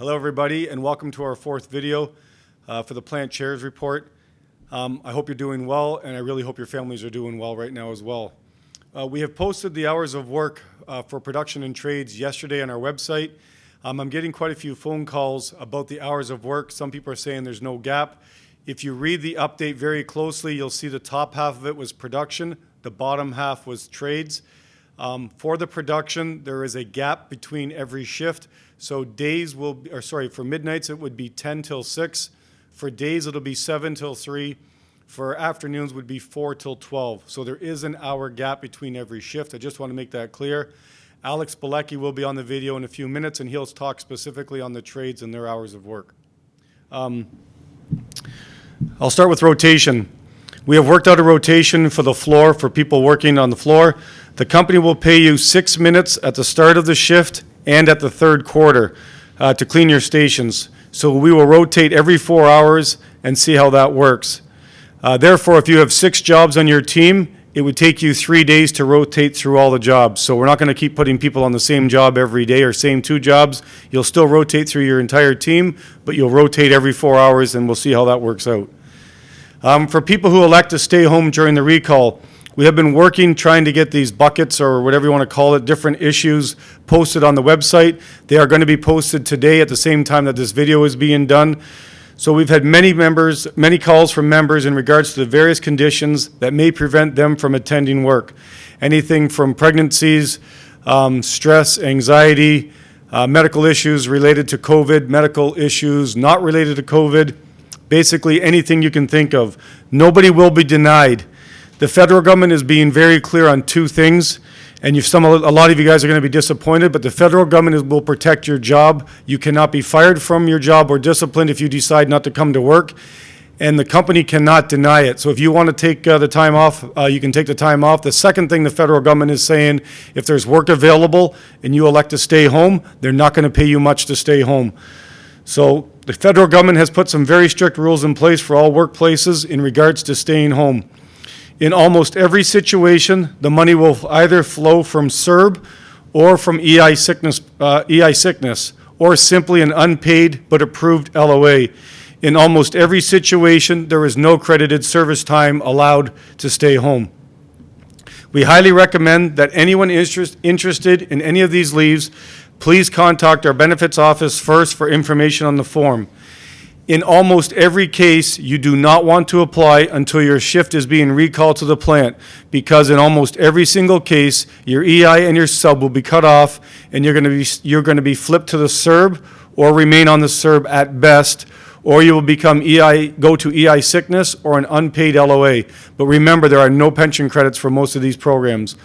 Hello, everybody, and welcome to our fourth video uh, for the Plant Chairs Report. Um, I hope you're doing well, and I really hope your families are doing well right now as well. Uh, we have posted the hours of work uh, for production and trades yesterday on our website. Um, I'm getting quite a few phone calls about the hours of work. Some people are saying there's no gap. If you read the update very closely, you'll see the top half of it was production, the bottom half was trades. Um, for the production, there is a gap between every shift. So days will, be, or sorry, for midnights it would be 10 till 6. For days it'll be 7 till 3. For afternoons would be 4 till 12. So there is an hour gap between every shift. I just want to make that clear. Alex Balecki will be on the video in a few minutes and he'll talk specifically on the trades and their hours of work. Um, I'll start with rotation. We have worked out a rotation for the floor for people working on the floor. The company will pay you six minutes at the start of the shift and at the third quarter uh, to clean your stations. So we will rotate every four hours and see how that works. Uh, therefore, if you have six jobs on your team, it would take you three days to rotate through all the jobs. So we're not going to keep putting people on the same job every day or same two jobs. You'll still rotate through your entire team, but you'll rotate every four hours and we'll see how that works out. Um, for people who elect to stay home during the recall, we have been working trying to get these buckets or whatever you want to call it, different issues posted on the website. They are going to be posted today at the same time that this video is being done. So we've had many members, many calls from members in regards to the various conditions that may prevent them from attending work. Anything from pregnancies, um, stress, anxiety, uh, medical issues related to COVID, medical issues not related to COVID, basically anything you can think of. Nobody will be denied. The federal government is being very clear on two things, and you've some, a lot of you guys are going to be disappointed, but the federal government is, will protect your job. You cannot be fired from your job or disciplined if you decide not to come to work, and the company cannot deny it. So if you want to take uh, the time off, uh, you can take the time off. The second thing the federal government is saying, if there's work available and you elect to stay home, they're not going to pay you much to stay home. So the federal government has put some very strict rules in place for all workplaces in regards to staying home. In almost every situation, the money will either flow from CERB or from EI sickness, uh, EI sickness or simply an unpaid but approved LOA. In almost every situation, there is no credited service time allowed to stay home. We highly recommend that anyone interest, interested in any of these leaves please contact our benefits office first for information on the form. In almost every case, you do not want to apply until your shift is being recalled to the plant because in almost every single case, your EI and your sub will be cut off and you're going to be, you're going to be flipped to the CERB or remain on the CERB at best or you will become EI, go to EI sickness or an unpaid LOA. But remember, there are no pension credits for most of these programs.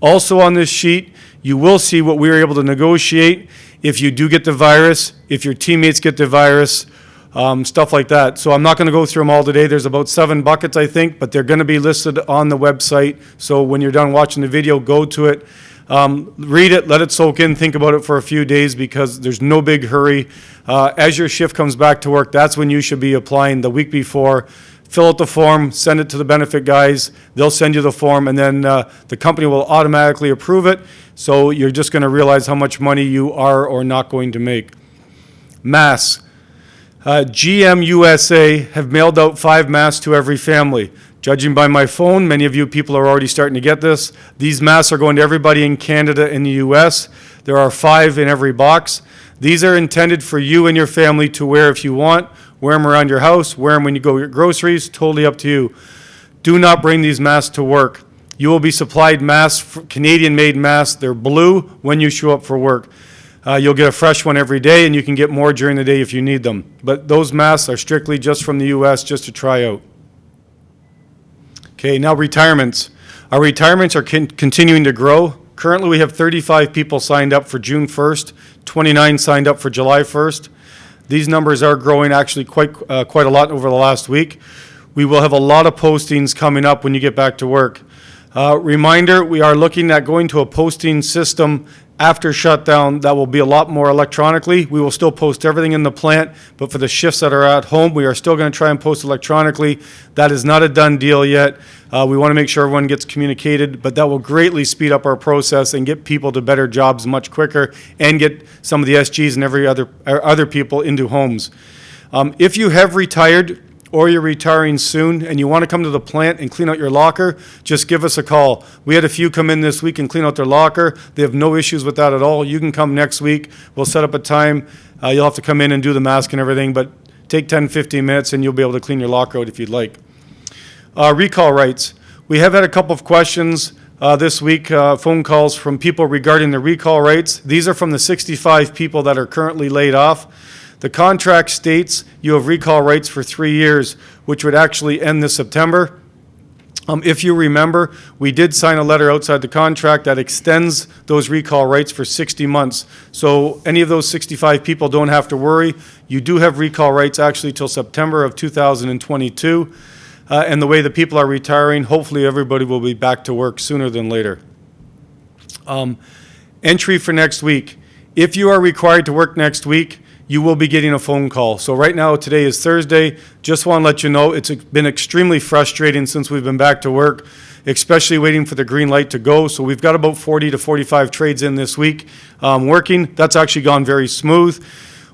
Also on this sheet, you will see what we were able to negotiate if you do get the virus, if your teammates get the virus, um, stuff like that. So I'm not going to go through them all today. There's about seven buckets, I think, but they're going to be listed on the website. So when you're done watching the video, go to it. Um, read it, let it soak in, think about it for a few days because there's no big hurry. Uh, as your shift comes back to work, that's when you should be applying the week before fill out the form, send it to the benefit guys, they'll send you the form, and then uh, the company will automatically approve it, so you're just going to realize how much money you are or not going to make. Masks. Uh, GM USA have mailed out five masks to every family. Judging by my phone, many of you people are already starting to get this. These masks are going to everybody in Canada and the US. There are five in every box. These are intended for you and your family to wear if you want Wear them around your house, wear them when you go get groceries, totally up to you. Do not bring these masks to work. You will be supplied masks, Canadian-made masks. They're blue when you show up for work. Uh, you'll get a fresh one every day, and you can get more during the day if you need them. But those masks are strictly just from the U.S., just to try out. Okay, now retirements. Our retirements are con continuing to grow. Currently, we have 35 people signed up for June 1st, 29 signed up for July 1st. These numbers are growing actually quite, uh, quite a lot over the last week. We will have a lot of postings coming up when you get back to work. Uh, Reminder, we are looking at going to a posting system after shutdown that will be a lot more electronically. We will still post everything in the plant, but for the shifts that are at home, we are still going to try and post electronically. That is not a done deal yet. Uh, We want to make sure everyone gets communicated, but that will greatly speed up our process and get people to better jobs much quicker and get some of the SGs and every other, other people into homes. Um, If you have retired or you're retiring soon and you want to come to the plant and clean out your locker, just give us a call. We had a few come in this week and clean out their locker. They have no issues with that at all. You can come next week. We'll set up a time. Uh, You'll have to come in and do the mask and everything, but take 10, 15 minutes and you'll be able to clean your locker out if you'd like. Uh, Recall rights. We have had a couple of questions uh, this week, uh, phone calls from people regarding the recall rights. These are from the 65 people that are currently laid off. The contract states you have recall rights for three years, which would actually end this September. Um, If you remember, we did sign a letter outside the contract that extends those recall rights for 60 months. So any of those 65 people don't have to worry. You do have recall rights actually till September of 2022. Uh, And the way the people are retiring, hopefully everybody will be back to work sooner than later. Um, Entry for next week. If you are required to work next week, you will be getting a phone call. So right now, today is Thursday. Just want to let you know, it's been extremely frustrating since we've been back to work, especially waiting for the green light to go. So we've got about 40 to 45 trades in this week um, working. That's actually gone very smooth.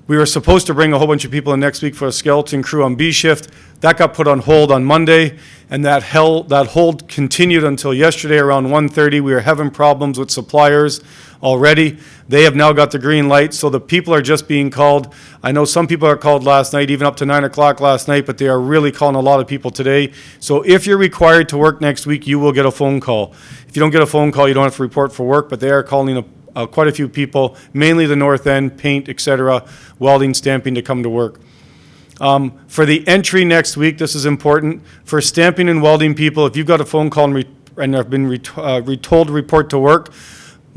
We were supposed to bring a whole bunch of people in next week for a skeleton crew on B shift. That got put on hold on Monday, and that hell, that hold continued until yesterday around 1:30. We were having problems with suppliers already. They have now got the green light, so the people are just being called. I know some people are called last night, even up to 9 o'clock last night, but they are really calling a lot of people today. So if you're required to work next week, you will get a phone call. If you don't get a phone call, you don't have to report for work, but they are calling uh, quite a few people, mainly the north end, paint, et cetera, welding, stamping to come to work. Um, For the entry next week, this is important, for stamping and welding people, if you've got a phone call and and have been uh, re- told to report to work,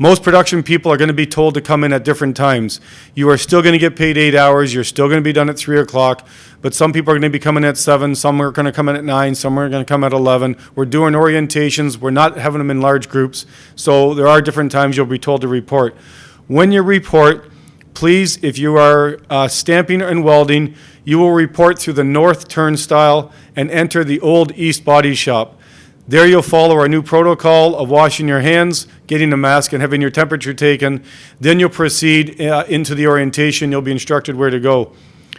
most production people are going to be told to come in at different times. You are still going to get paid eight hours, you're still going to be done at 3 o'clock, but some people are going to be coming at 7, some are going to come in at 9, some are going to come at 11. We're doing orientations, we're not having them in large groups, so there are different times you'll be told to report. When you report, please, if you are uh, stamping and welding, you will report through the north turnstile and enter the old east body shop. There you'll follow our new protocol of washing your hands, getting a mask, and having your temperature taken. Then you'll proceed uh, into the orientation. You'll be instructed where to go.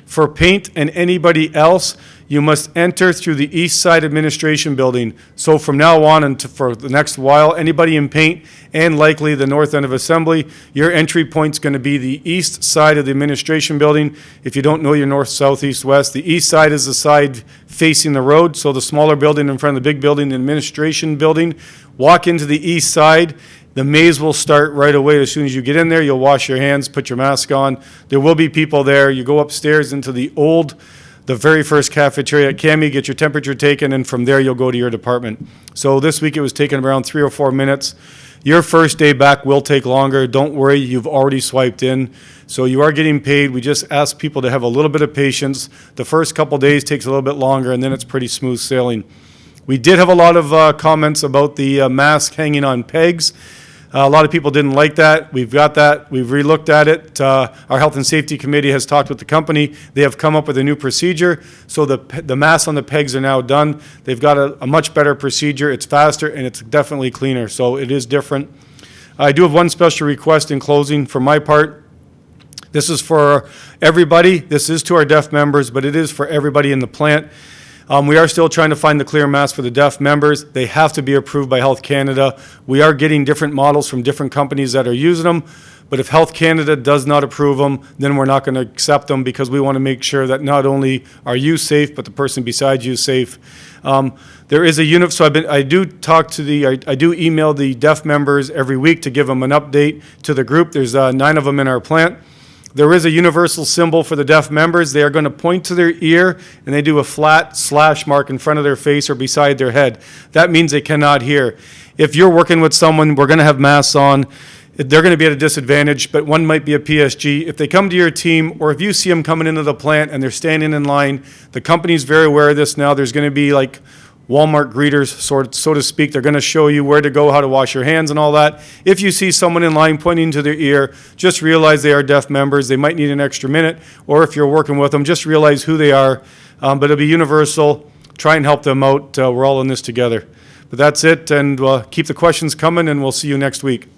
For paint and anybody else, you must enter through the East Side Administration Building. So from now on and to- for the next while, anybody in paint and likely the north end of Assembly, your entry point's going to be the east side of the Administration Building. If you don't know your north, south, east, west, the east side is the side facing the road, so the smaller building in front of the big building, the Administration Building. Walk into the east side, the maze will start right away. As soon as you get in there, you'll wash your hands, put your mask on. There will be people there. You go upstairs into the old, the very first cafeteria at Cami, get your temperature taken, and from there you'll go to your department. So this week it was taking around three or four minutes. Your first day back will take longer. Don't worry, you've already swiped in. So you are getting paid. We just ask people to have a little bit of patience. The first couple days takes a little bit longer, and then it's pretty smooth sailing. We did have a lot of uh, comments about the uh, mask hanging on pegs. Uh, A lot of people didn't like that. We've got that. We've relooked at it. Uh, Our Health and Safety Committee has talked with the company. They have come up with a new procedure. So the, the masks on the pegs are now done. They've got a, a much better procedure. It's faster and it's definitely cleaner. So it is different. I do have one special request in closing for my part. This is for everybody. This is to our deaf members, but it is for everybody in the plant. Um, we are still trying to find the clear mask for the deaf members. They have to be approved by Health Canada. We are getting different models from different companies that are using them, but if Health Canada does not approve them, then we're not going to accept them because we want to make sure that not only are you safe, but the person beside you is safe. Um, there is a unit, so been, I do talk to the, I, I do email the deaf members every week to give them an update to the group. There's uh, nine of them in our plant. There is a universal symbol for the deaf members. They are going to point to their ear and they do a flat slash mark in front of their face or beside their head. That means they cannot hear. If you're working with someone, we're going to have masks on. They're going to be at a disadvantage, but one might be a PSG. If they come to your team, or if you see them coming into the plant and they're standing in line, the company's very aware of this now. There's going to be like Walmart greeters, sort so to speak. They're going to show you where to go, how to wash your hands, and all that. If you see someone in line pointing to their ear, just realize they are deaf members. They might need an extra minute, or if you're working with them, just realize who they are. Um, but it'll be universal. Try and help them out. Uh, we're all in this together. But that's it, and uh, keep the questions coming, and we'll see you next week.